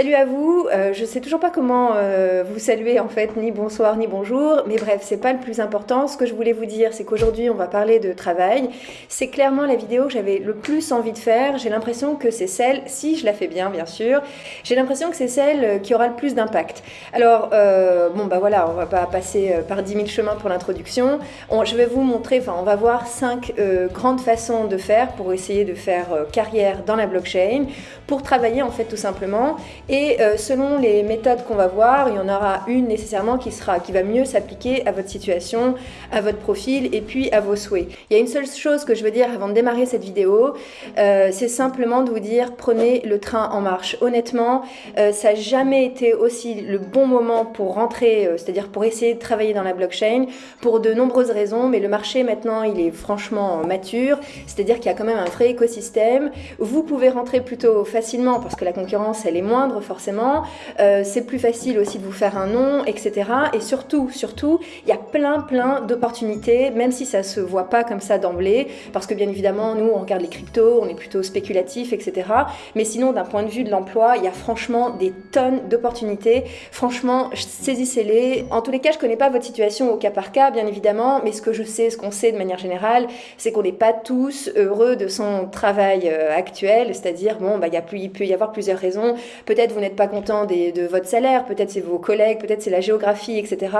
Salut à vous, euh, je sais toujours pas comment euh, vous saluer en fait, ni bonsoir ni bonjour, mais bref, c'est pas le plus important. Ce que je voulais vous dire, c'est qu'aujourd'hui on va parler de travail. C'est clairement la vidéo que j'avais le plus envie de faire. J'ai l'impression que c'est celle, si je la fais bien bien sûr, j'ai l'impression que c'est celle qui aura le plus d'impact. Alors, euh, bon bah voilà, on va pas passer par 10 000 chemins pour l'introduction. Je vais vous montrer, enfin on va voir cinq grandes façons de faire pour essayer de faire carrière dans la blockchain, pour travailler en fait tout simplement. Et euh, selon les méthodes qu'on va voir, il y en aura une nécessairement qui, sera, qui va mieux s'appliquer à votre situation, à votre profil et puis à vos souhaits. Il y a une seule chose que je veux dire avant de démarrer cette vidéo, euh, c'est simplement de vous dire prenez le train en marche. Honnêtement, euh, ça n'a jamais été aussi le bon moment pour rentrer, c'est-à-dire pour essayer de travailler dans la blockchain, pour de nombreuses raisons, mais le marché maintenant il est franchement mature, c'est-à-dire qu'il y a quand même un vrai écosystème. Vous pouvez rentrer plutôt facilement parce que la concurrence elle est moindre forcément. Euh, c'est plus facile aussi de vous faire un nom, etc. Et surtout, surtout, il y a plein, plein d'opportunités, même si ça se voit pas comme ça d'emblée, parce que bien évidemment, nous, on regarde les cryptos, on est plutôt spéculatif, etc. Mais sinon, d'un point de vue de l'emploi, il y a franchement des tonnes d'opportunités. Franchement, saisissez-les. En tous les cas, je connais pas votre situation au cas par cas, bien évidemment, mais ce que je sais, ce qu'on sait de manière générale, c'est qu'on n'est pas tous heureux de son travail euh, actuel, c'est-à-dire, bon, bah, il peut y avoir plusieurs raisons. Peut-être vous n'êtes pas content de votre salaire, peut-être c'est vos collègues, peut-être c'est la géographie, etc.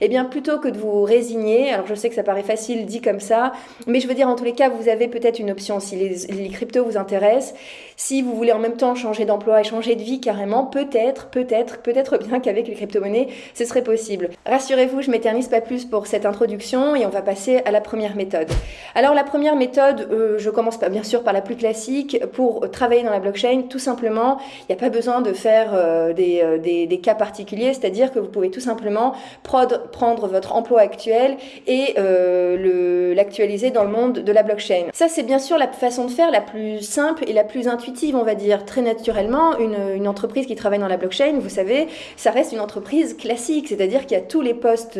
Eh bien, plutôt que de vous résigner, alors je sais que ça paraît facile dit comme ça, mais je veux dire, en tous les cas, vous avez peut-être une option. Si les, cryptos vous intéressent, si vous voulez en même temps changer d'emploi et changer de vie carrément, peut-être, peut-être, peut-être bien qu'avec les crypto-monnaies, ce serait possible. Rassurez-vous, je m'éternise pas plus pour cette introduction et on va passer à la première méthode. Alors, la première méthode, euh, je commence bien sûr par la plus classique. Pour travailler dans la blockchain, tout simplement, il n'y a pas besoin de faire euh, euh, des, des, cas particuliers, c'est-à-dire que vous pouvez tout simplement prendre votre emploi actuel et euh, l'actualiser dans le monde de la blockchain. Ça, c'est bien sûr la façon de faire la plus simple et la plus intuitive, on va dire. Très naturellement, une, entreprise qui travaille dans la blockchain, vous savez, ça reste une entreprise classique, c'est-à-dire qu'il y a tous les postes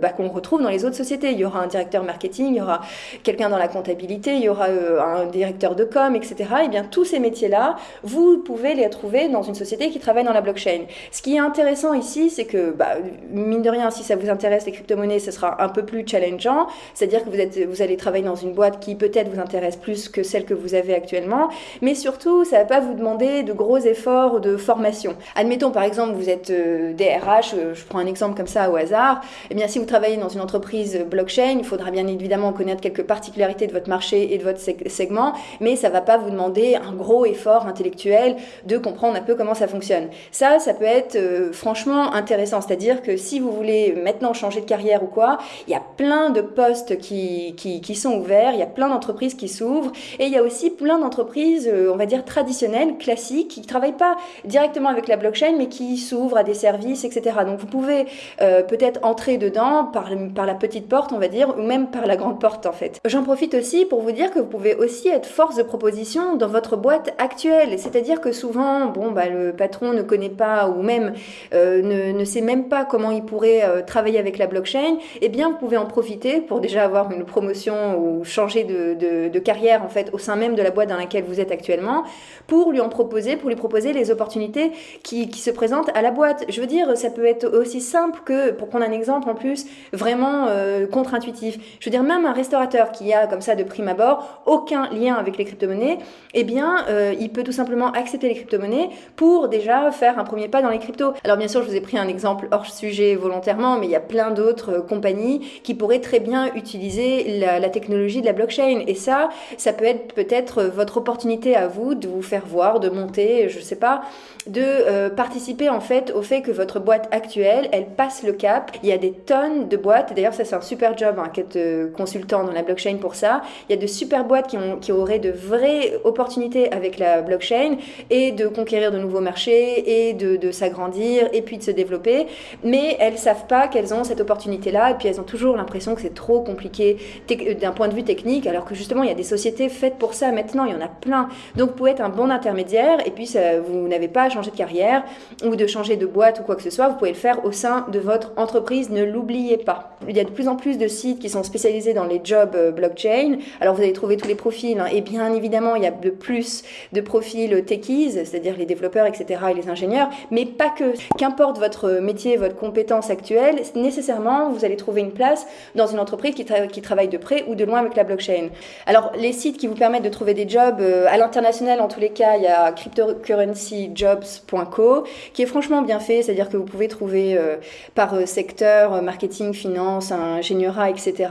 bah, qu'on retrouve dans les autres sociétés. Il y aura un directeur marketing, il y aura quelqu'un dans la comptabilité, il y aura un directeur de com, etc. Et bien tous ces métiers-là, vous pouvez les trouver dans une société qui travaillent dans la blockchain. Ce qui est intéressant ici, c'est que, bah, mine de rien, si ça vous intéresse les crypto-monnaies, ce sera un peu plus challengeant. C'est-à-dire que vous, êtes, vous allez travailler dans une boîte qui peut-être vous intéresse plus que celle que vous avez actuellement. Mais surtout, ça ne va pas vous demander de gros efforts de formation. Admettons, par exemple, vous êtes euh, DRH, euh, je prends un exemple comme ça au hasard. Eh bien, si vous travaillez dans une entreprise blockchain, il faudra bien évidemment connaître quelques particularités de votre marché et de votre segment, mais ça ne va pas vous demander un gros effort intellectuel de comprendre un peu comment ça fonctionne. Ça, ça peut être euh, franchement intéressant. C'est-à-dire que si vous voulez maintenant changer de carrière ou quoi, il y a plein de postes qui, qui, sont ouverts, il y a plein d'entreprises qui s'ouvrent et il y a aussi plein d'entreprises, euh, on va dire traditionnelles, classiques, qui ne travaillent pas directement avec la blockchain mais qui s'ouvrent à des services, etc. Donc vous pouvez euh, peut-être entrer dedans par, par la petite porte, on va dire, ou même par la grande porte en fait. J'en profite aussi pour vous dire que vous pouvez aussi être force de proposition dans votre boîte actuelle. C'est-à-dire que souvent, bon, bah, le patron ne connaît pas ou même euh, ne, ne, sait même pas comment il pourrait euh, travailler avec la blockchain, eh bien, vous pouvez en profiter pour déjà avoir une promotion ou changer de, de, de, carrière en fait au sein même de la boîte dans laquelle vous êtes actuellement, pour lui en proposer, pour lui proposer les opportunités qui, qui se présentent à la boîte. Je veux dire, ça peut être aussi simple que, pour prendre un exemple en plus, vraiment euh, contre-intuitif. Je veux dire, même un restaurateur qui a comme ça de prime abord aucun lien avec les crypto-monnaies, eh bien, il peut tout simplement accepter les crypto-monnaies pour déjà faire un premier pas dans les cryptos. Alors bien sûr, je vous ai pris un exemple hors sujet volontairement, mais il y a plein d'autres euh, compagnies qui pourraient très bien utiliser la, technologie de la blockchain. Et ça, ça peut être peut-être votre opportunité à vous de vous faire voir, de monter, je sais pas, de euh, participer en fait au fait que votre boîte actuelle, elle passe le cap. Il y a des tonnes de boîtes, d'ailleurs ça c'est un super job, hein, qu'être euh, consultant dans la blockchain pour ça. Il y a de super boîtes qui auraient de vraies opportunités avec la blockchain et de conquérir de nouveaux marchés et de, s'agrandir et puis de se développer, mais elles savent pas qu'elles ont cette opportunité-là et puis elles ont toujours l'impression que c'est trop compliqué euh, d'un point de vue technique, alors que justement il y a des sociétés faites pour ça maintenant, il y en a plein. Donc vous pouvez être un bon intermédiaire et puis ça, vous n'avez pas à changer de carrière ou de changer de boîte ou quoi que ce soit, vous pouvez le faire au sein de votre entreprise, ne l'oubliez pas. Il y a de plus en plus de sites qui sont spécialisés dans les jobs euh, blockchain, alors vous allez trouver tous les profils hein. et bien évidemment il y a de plus de profils techies, c'est-à-dire les développeurs etc., et les ingénieurs, mais pas que. Qu'importe votre métier, votre compétence actuelle, nécessairement, vous allez trouver une place dans une entreprise qui, qui travaille de près ou de loin avec la blockchain. Alors, les sites qui vous permettent de trouver des jobs euh, à l'international, en tous les cas, il y a cryptocurrencyjobs.co, qui est franchement bien fait, c'est-à-dire que vous pouvez trouver euh, par euh, secteur, marketing, finance, ingénierat, etc.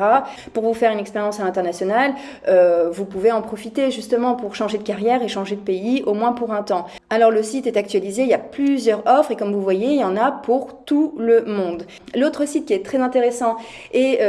Pour vous faire une expérience à l'international, vous pouvez en profiter justement pour changer de carrière et changer de pays, au moins pour un temps. Alors le site est actualisé, il y a plusieurs offres et comme vous voyez, il y en a pour tout le monde. L'autre site qui est très intéressant et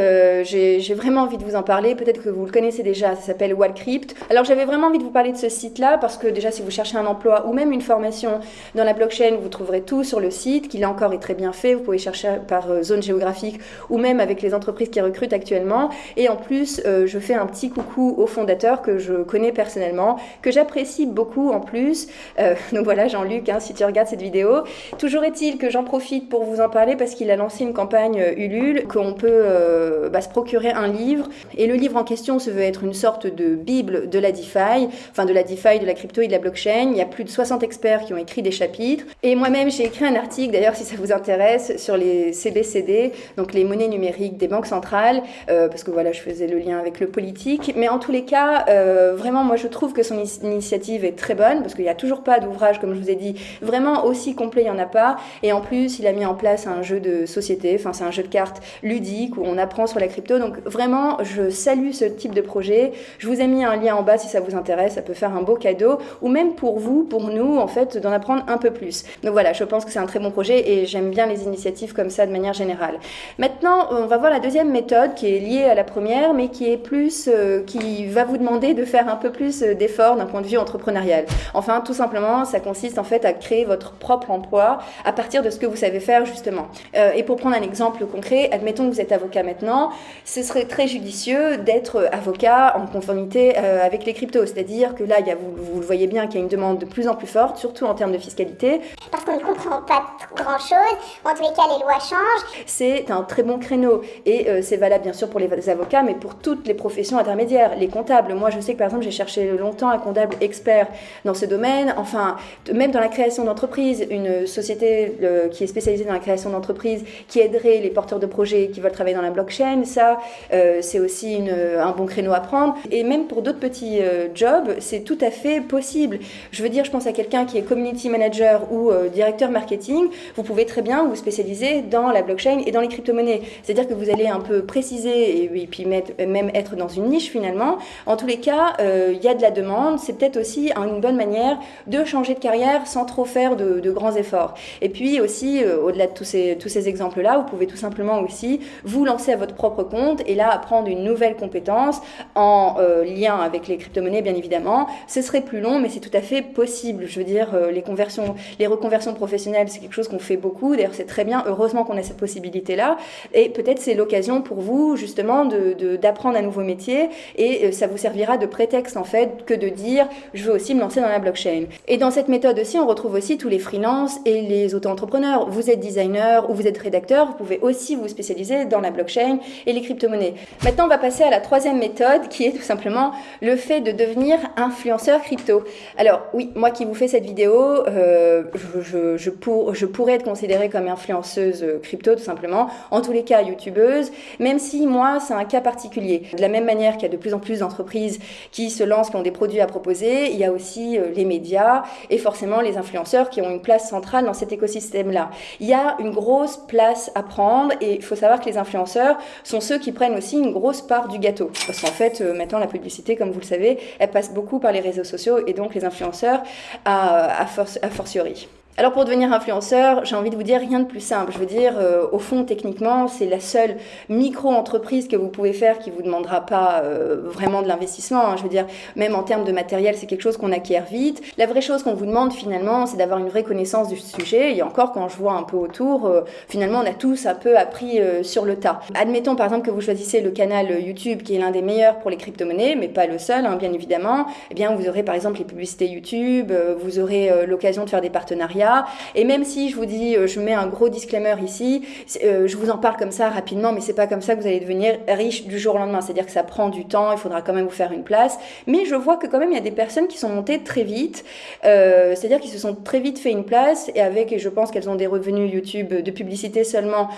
j'ai vraiment envie de vous en parler, peut-être que vous le connaissez déjà, ça s'appelle Wallcrypt. Alors j'avais vraiment envie de vous parler de ce site-là parce que déjà si vous cherchez un emploi ou même une formation dans la blockchain, vous trouverez tout sur le site, qui là encore est très bien fait. Vous pouvez chercher par euh, zone géographique ou même avec les entreprises qui recrutent actuellement. Et en plus, euh, je fais un petit coucou au fondateur que je connais personnellement, que j'apprécie beaucoup en plus. Euh, donc voilà Jean-Luc, hein, si tu regardes cette vidéo. Toujours est-il que j'en profite pour vous en parler parce qu'il a lancé une campagne Ulule qu'on peut bah, se procurer un livre. Et le livre en question se veut être une sorte de bible de la DeFi, enfin de la DeFi, de la crypto et de la blockchain. Il y a plus de 60 experts qui ont écrit des chapitres. Et moi-même, j'ai écrit un article, d'ailleurs, si ça vous intéresse, sur les CBCD, donc les monnaies numériques des banques centrales, euh, parce que voilà, je faisais le lien avec le politique. Mais en tous les cas, euh, vraiment, moi, je trouve que son initiative est très bonne, parce qu'il n'y a toujours pas d'ouvrage, comme je vous ai dit, vraiment aussi complet, il n'y en a pas. Et en plus, il a mis en place un jeu de société, enfin, c'est un jeu de cartes ludique où on apprend sur la crypto. Donc, vraiment, je salue ce type de projet. Je vous ai mis un lien en bas si ça vous intéresse, ça peut faire un beau cadeau, ou même pour vous, pour nous, en fait, d'en apprendre un peu plus. Donc voilà, je pense que c'est un très bon projet et j'aime bien les initiatives comme ça de manière générale. Maintenant, on va voir la deuxième méthode qui est liée à la première, mais qui est plus, euh, qui va vous demander de faire un peu plus euh, d'efforts d'un point de vue entrepreneurial. Enfin, tout simplement, ça consiste en fait à créer votre propre emploi à partir de ce que vous savez faire justement. Euh, et pour prendre un exemple concret, admettons que vous êtes avocat maintenant, ce serait très judicieux d'être avocat en conformité avec les cryptos, c'est-à-dire que là, il y a, vous, vous, le voyez bien qu'il y a une demande de plus en plus forte, surtout en termes de fiscalité. Parce qu'on ne comprend pas grand-chose, en tous les cas, les lois changent. C'est un très bon créneau et euh, c'est valable bien sûr pour les avocats, mais pour toutes les professions intermédiaires, les comptables. Moi, je sais que par exemple, j'ai cherché longtemps un comptable expert dans ce domaine, enfin, même dans la création d'entreprises, une société qui est spécialisée dans la création d'entreprises, qui aiderait les porteurs de projets qui veulent travailler dans la blockchain, ça, euh, c'est aussi un bon créneau à prendre. Et même pour d'autres petits euh, jobs, c'est tout à fait possible. Je veux dire, je pense à quelqu'un qui est community manager ou euh, directeur marketing, vous pouvez très bien vous spécialiser dans la blockchain et dans les crypto-monnaies. C'est-à-dire que vous allez un peu préciser et, puis même être dans une niche finalement. En tous les cas, il y a de la demande. C'est peut-être aussi une bonne manière de changer de carrière sans trop faire de, grands efforts. Et puis aussi, au-delà de tous ces, tous ces exemples-là, vous pouvez tout simplement aussi vous lancer à votre propre compte et là apprendre une nouvelle compétence en lien avec les crypto-monnaies, bien évidemment. Ce serait plus long, mais c'est tout à fait possible. Je veux dire, euh, les conversions, les reconversions professionnelles, c'est quelque chose qu'on fait beaucoup. D'ailleurs, c'est très bien. Heureusement qu'on a cette possibilité-là. Et peut-être c'est l'occasion pour vous, justement, d'apprendre de, un nouveau métier. Et euh, ça vous servira de prétexte, en fait, que de dire, je veux aussi me lancer dans la blockchain. Et dans cette méthode aussi, on retrouve aussi tous les freelances et les auto-entrepreneurs. Vous êtes designer ou vous êtes rédacteur, vous pouvez aussi vous spécialiser dans la blockchain et les crypto-monnaies. Maintenant, on va passer à la troisième méthode, qui est tout simplement le fait de devenir influenceur crypto. Alors oui, moi qui vous fais cette vidéo, euh, je, je, pourrais être considérée comme influenceuse crypto tout simplement, en tous les cas youtubeuse, même si moi c'est un cas particulier. De la même manière qu'il y a de plus en plus d'entreprises qui se lancent, qui ont des produits à proposer, il y a aussi euh, les médias et forcément les influenceurs qui ont une place centrale dans cet écosystème-là. Il y a une grosse place à prendre et il faut savoir que les influenceurs sont ceux qui prennent aussi une grosse part du gâteau. Parce qu'en fait, euh, maintenant la publicité, comme vous le savez, elle passe beaucoup par les réseaux sociaux et donc les influenceurs à, à, à fortiori. Alors pour devenir influenceur, j'ai envie de vous dire rien de plus simple. Je veux dire, euh, au fond, techniquement, c'est la seule micro-entreprise que vous pouvez faire qui vous demandera pas euh, vraiment de l'investissement. Hein. Je veux dire, même en termes de matériel, c'est quelque chose qu'on acquiert vite. La vraie chose qu'on vous demande finalement, c'est d'avoir une vraie connaissance du sujet. Et encore, quand je vois un peu autour, euh, finalement, on a tous un peu appris sur le tas. Admettons par exemple que vous choisissez le canal YouTube qui est l'un des meilleurs pour les crypto-monnaies, mais pas le seul, hein, bien évidemment. Eh bien, vous aurez par exemple les publicités YouTube, vous aurez l'occasion de faire des partenariats Et même si je vous dis, je mets un gros disclaimer ici, je vous en parle comme ça rapidement, mais c'est pas comme ça que vous allez devenir riche du jour au lendemain. C'est-à-dire que ça prend du temps, il faudra quand même vous faire une place. Mais je vois que quand même il y a des personnes qui sont montées très vite, c'est-à-dire qu'ils se sont très vite fait une place et avec, et je pense qu'elles ont des revenus YouTube de publicité seulement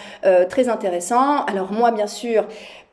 très intéressants. Alors moi, bien sûr,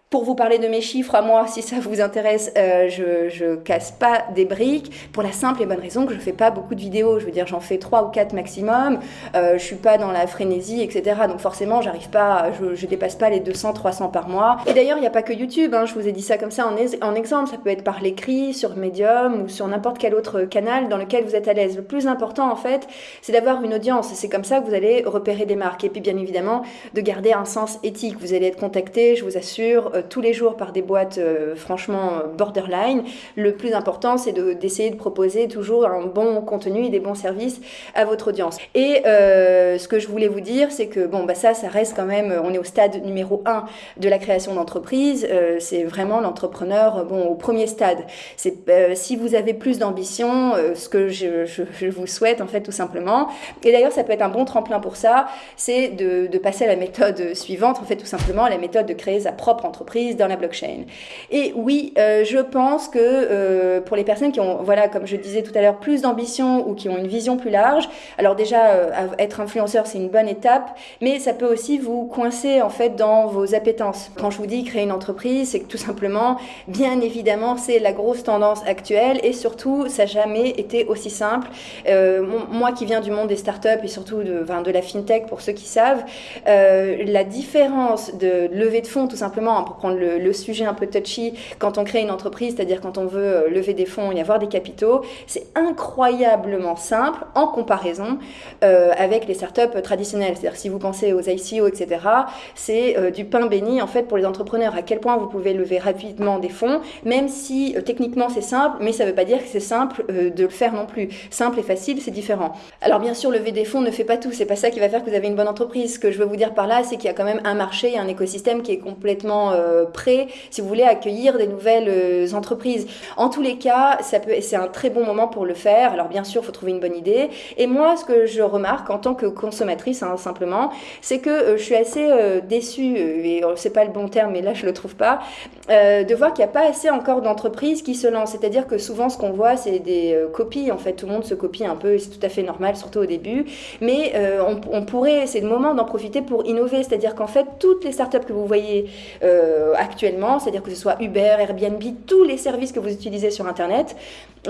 pour vous parler de mes chiffres à moi, si ça vous intéresse, euh, je, casse pas des briques pour la simple et bonne raison que je fais pas beaucoup de vidéos. Je veux dire, j'en fais trois ou quatre maximum. Euh, je suis pas dans la frénésie, etc. Donc forcément, j'arrive pas, je, dépasse pas les 200, 300 par mois. Et d'ailleurs, il n'y a pas que YouTube. Hein, je vous ai dit ça comme ça en, exemple. Ça peut être par l'écrit, sur Medium ou sur n'importe quel autre canal dans lequel vous êtes à l'aise. Le plus important, en fait, c'est d'avoir une audience. C'est comme ça que vous allez repérer des marques. Et puis, bien évidemment, de garder un sens éthique. Vous allez être contacté, je vous assure tous les jours par des boîtes euh, franchement borderline. Le plus important, c'est d'essayer de, proposer toujours un bon contenu et des bons services à votre audience. Et euh, ce que je voulais vous dire, c'est que bon, bah ça, ça reste quand même, on est au stade numéro 1 de la création d'entreprise. c'est vraiment l'entrepreneur bon, au premier stade. C'est si vous avez plus d'ambition, ce que je, vous souhaite en fait tout simplement. Et d'ailleurs, ça peut être un bon tremplin pour ça, c'est de passer à la méthode suivante, en fait tout simplement la méthode de créer sa propre entreprise dans la blockchain. Et oui, euh, je pense que euh, pour les personnes qui ont, voilà, comme je disais tout à l'heure, plus d'ambition ou qui ont une vision plus large, alors déjà, euh, être influenceur, c'est une bonne étape, mais ça peut aussi vous coincer en fait dans vos appétences. Quand je vous dis créer une entreprise, c'est que tout simplement, bien évidemment, c'est la grosse tendance actuelle et surtout, ça n'a jamais été aussi simple. moi qui viens du monde des startups et surtout de, de la fintech, pour ceux qui savent, la différence de levée de fonds, tout simplement, pour prendre le, sujet un peu touchy, quand on crée une entreprise, c'est-à-dire quand on veut euh, lever des fonds et avoir des capitaux, c'est incroyablement simple en comparaison euh, avec les startups traditionnelles. C'est-à-dire si vous pensez aux ICO, etc., c'est euh, du pain béni en fait pour les entrepreneurs. À quel point vous pouvez lever rapidement des fonds, même si techniquement c'est simple, mais ça ne veut pas dire que c'est simple de le faire non plus. Simple et facile, c'est différent. Alors bien sûr, lever des fonds ne fait pas tout. C'est pas ça qui va faire que vous avez une bonne entreprise. Ce que je veux vous dire par là, c'est qu'il y a quand même un marché, un écosystème qui est complètement prêt, si vous voulez, accueillir des nouvelles euh, entreprises. En tous les cas, ça peut, c'est un très bon moment pour le faire. Alors bien sûr, il faut trouver une bonne idée. Et moi, ce que je remarque en tant que consommatrice, hein, simplement, c'est que euh, je suis assez déçue, et c'est pas le bon terme, mais là je le trouve pas, de voir qu'il n'y a pas assez encore d'entreprises qui se lancent. C'est-à-dire que souvent, ce qu'on voit, c'est des copies. En fait, tout le monde se copie un peu, c'est tout à fait normal, surtout au début. Mais on, on, pourrait, c'est le moment d'en profiter pour innover. C'est-à-dire qu'en fait, toutes les startups que vous voyez euh, actuellement, c'est-à-dire que ce soit Uber, Airbnb, tous les services que vous utilisez sur Internet,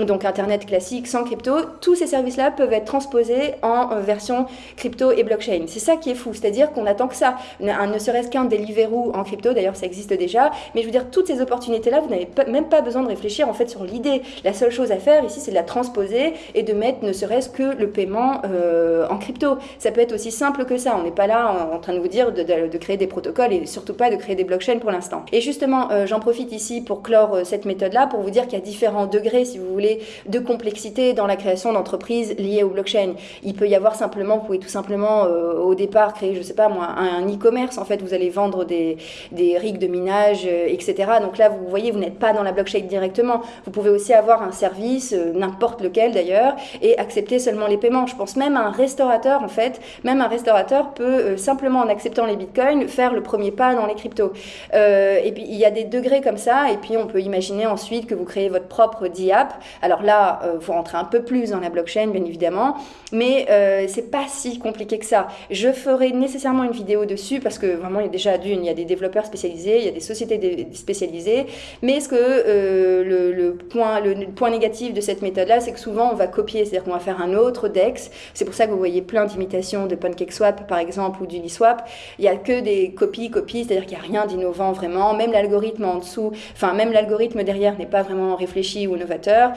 donc Internet classique sans crypto, tous ces services-là peuvent être transposés en euh, version crypto et blockchain. C'est ça qui est fou, c'est-à-dire qu'on attend que ça, ne serait-ce qu'un Deliveroo en crypto, d'ailleurs ça existe déjà, mais je veux dire, toutes ces opportunités-là, vous n'avez même pas besoin de réfléchir en fait sur l'idée. La seule chose à faire ici, c'est de la transposer et de mettre ne serait-ce que le paiement euh, en crypto. Ça peut être aussi simple que ça, on n'est pas là en, train de vous dire de, créer des protocoles et surtout pas de créer des blockchains pour l'instant. Et justement, euh, j'en profite ici pour clore cette méthode-là, pour vous dire qu'il y a différents degrés, si vous voulez, de complexité dans la création d'entreprises liées au blockchain. Il peut y avoir simplement, vous pouvez tout simplement euh, au départ créer, je sais pas moi, un e-commerce. En fait, vous allez vendre des, des rigs de minage, euh, etc. Donc là, vous voyez, vous n'êtes pas dans la blockchain directement. Vous pouvez aussi avoir un service, euh, n'importe lequel d'ailleurs, et accepter seulement les paiements. Je pense même à un restaurateur, en fait. Même un restaurateur peut simplement en acceptant les bitcoins faire le premier pas dans les cryptos. et puis il y a des degrés comme ça, et puis on peut imaginer ensuite que vous créez votre propre DApp alors là, il euh, faut rentrer un peu plus dans la blockchain, bien évidemment, mais euh, c'est pas si compliqué que ça. Je ferai nécessairement une vidéo dessus parce que vraiment, il y a déjà d'une, il y a des développeurs spécialisés, il y a des sociétés spécialisées, mais ce que euh, le, point, le, point négatif de cette méthode-là, c'est que souvent on va copier, c'est-à-dire qu'on va faire un autre DEX. C'est pour ça que vous voyez plein d'imitations de PancakeSwap, par exemple, ou d'Uniswap. Il n'y a que des copies, copies, c'est-à-dire qu'il n'y a rien d'innovant vraiment. Même l'algorithme en dessous, enfin, même l'algorithme derrière n'est pas vraiment réfléchi ou novateur.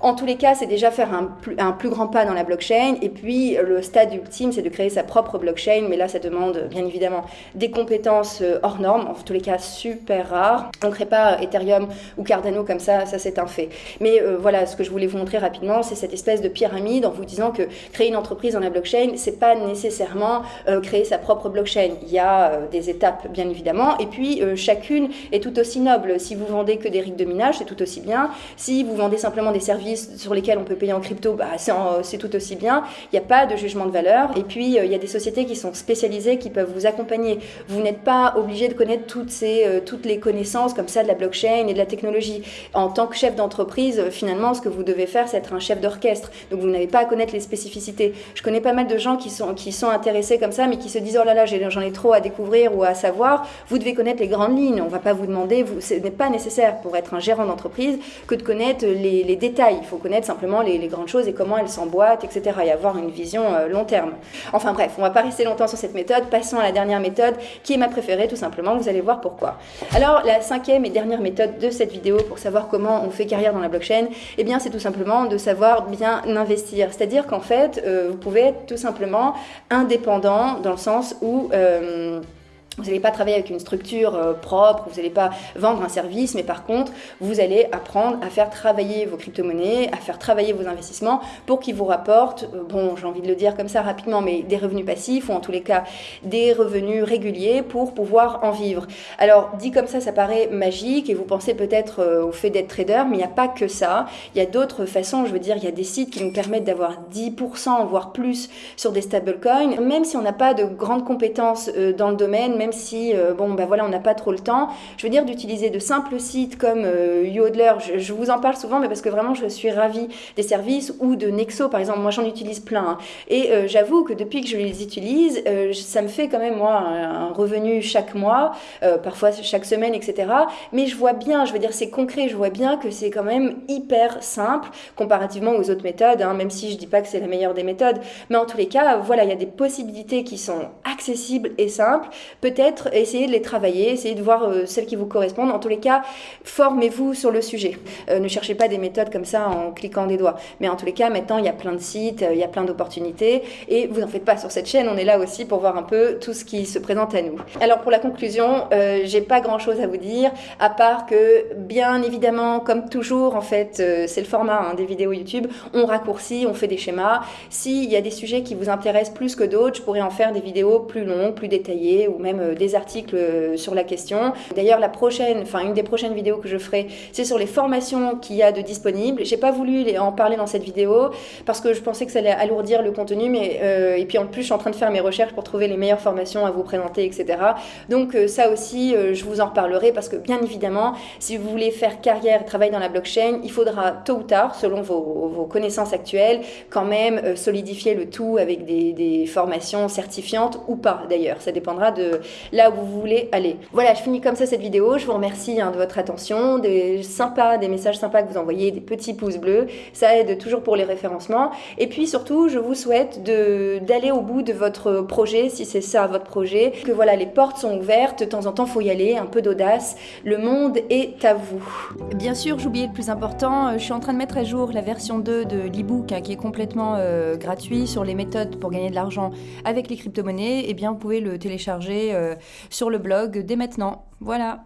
En tous les cas, c'est déjà faire un plus, grand pas dans la blockchain. Et puis, le stade ultime, c'est de créer sa propre blockchain. Mais là, ça demande bien évidemment des compétences euh, hors normes, en tous les cas super rares. On ne crée pas Ethereum ou Cardano comme ça, ça c'est un fait. Mais euh, voilà, ce que je voulais vous montrer rapidement, c'est cette espèce de pyramide en vous disant que créer une entreprise dans la blockchain, c'est pas nécessairement euh, créer sa propre blockchain. Il y a des étapes, bien évidemment. Et puis, chacune est tout aussi noble. Si vous vendez que des rigs de minage, c'est tout aussi bien. Si vous vendez simplement des services sur lesquels on peut payer en crypto, bah, c'est tout aussi bien. Il n'y a pas de jugement de valeur. Et puis, il y a des sociétés qui sont spécialisées, qui peuvent vous accompagner. Vous n'êtes pas obligé de connaître toutes, ces, toutes les connaissances comme ça de la blockchain et de la technologie. En tant que chef d'entreprise, finalement, ce que vous devez faire, c'est être un chef d'orchestre. Donc, vous n'avez pas à connaître les spécificités. Je connais pas mal de gens qui sont, qui sont intéressés comme ça, mais qui se disent, oh là là, j'en ai trop à découvrir ou à savoir. Vous devez connaître les grandes lignes. On va pas vous demander, ce n'est pas nécessaire pour être un gérant d'entreprise que de connaître les, détails. Il faut connaître simplement les, grandes choses et comment elles s'emboîtent, etc. et avoir une vision euh, long terme. Enfin bref, on va pas rester longtemps sur cette méthode. Passons à la dernière méthode qui est ma préférée tout simplement. Vous allez voir pourquoi. Alors la cinquième et dernière méthode de cette vidéo pour savoir comment on fait carrière dans la blockchain, eh bien c'est tout simplement de savoir bien investir. C'est-à-dire qu'en fait, euh, vous pouvez être tout simplement indépendant dans le sens où... Euh, vous n'allez pas travailler avec une structure euh, propre, vous n'allez pas vendre un service, mais par contre, vous allez apprendre à faire travailler vos crypto-monnaies, à faire travailler vos investissements pour qu'ils vous rapportent, euh, bon, j'ai envie de le dire comme ça rapidement, mais des revenus passifs ou en tous les cas des revenus réguliers pour pouvoir en vivre. Alors, dit comme ça, ça paraît magique et vous pensez peut-être euh, au fait d'être trader, mais il n'y a pas que ça. Il y a d'autres façons, je veux dire, il y a des sites qui nous permettent d'avoir 10%, voire plus sur des stablecoins, même si on n'a pas de grandes compétences dans le domaine, même si euh, bon ben voilà on n'a pas trop le temps. Je veux dire d'utiliser de simples sites comme euh, Yodler. Je, vous en parle souvent, mais parce que vraiment je suis ravie des services ou de Nexo par exemple. Moi j'en utilise plein hein. et euh, j'avoue que depuis que je les utilise, ça me fait quand même moi un, revenu chaque mois, parfois chaque semaine, etc. Mais je vois bien, je veux dire c'est concret, je vois bien que c'est quand même hyper simple comparativement aux autres méthodes. Hein, même si je dis pas que c'est la meilleure des méthodes, mais en tous les cas voilà il y a des possibilités qui sont accessibles et simples. Peut-être essayer de les travailler, essayer de voir euh, celles qui vous correspondent. En tous les cas, formez-vous sur le sujet. Euh, ne cherchez pas des méthodes comme ça en cliquant des doigts. Mais en tous les cas, maintenant, il y a plein de sites, euh, il y a plein d'opportunités. Et vous n'en faites pas sur cette chaîne, on est là aussi pour voir un peu tout ce qui se présente à nous. Alors pour la conclusion, j'ai pas grand-chose à vous dire, à part que, bien évidemment, comme toujours, en fait, c'est le format hein, des vidéos YouTube, on raccourcit, on fait des schémas. S'il y a des sujets qui vous intéressent plus que d'autres, je pourrais en faire des vidéos plus longues, plus détaillées, ou même euh, des articles euh, sur la question. D'ailleurs, la prochaine, enfin une des prochaines vidéos que je ferai, c'est sur les formations qu'il y a de disponibles. J'ai pas voulu en parler dans cette vidéo parce que je pensais que ça allait alourdir le contenu, mais euh, et puis en plus, je suis en train de faire mes recherches pour trouver les meilleures formations à vous présenter, etc. Donc ça aussi, je vous en reparlerai parce que bien évidemment, si vous voulez faire carrière, travailler dans la blockchain, il faudra tôt ou tard, selon vos, connaissances actuelles, quand même solidifier le tout avec des formations certifiantes ou pas d'ailleurs. Ça dépendra de là où vous voulez aller. Voilà, je finis comme ça cette vidéo. Je vous remercie hein, de votre attention, des sympas, des messages sympas que vous envoyez, des petits pouces bleus. Ça aide toujours pour les référencements. Et puis surtout, je vous souhaite d'aller au bout de votre projet, si c'est ça votre projet. Que voilà, les portes sont ouvertes. De temps en temps, faut y aller, un peu d'audace. Le monde est à vous. Bien sûr, j'oubliais le plus important. Je suis en train de mettre à jour la version 2 de l'ebook hein, qui est complètement euh, gratuit sur les méthodes pour gagner de l'argent avec les crypto-monnaies. Et eh bien, vous pouvez le télécharger. Euh, sur le blog dès maintenant. Voilà.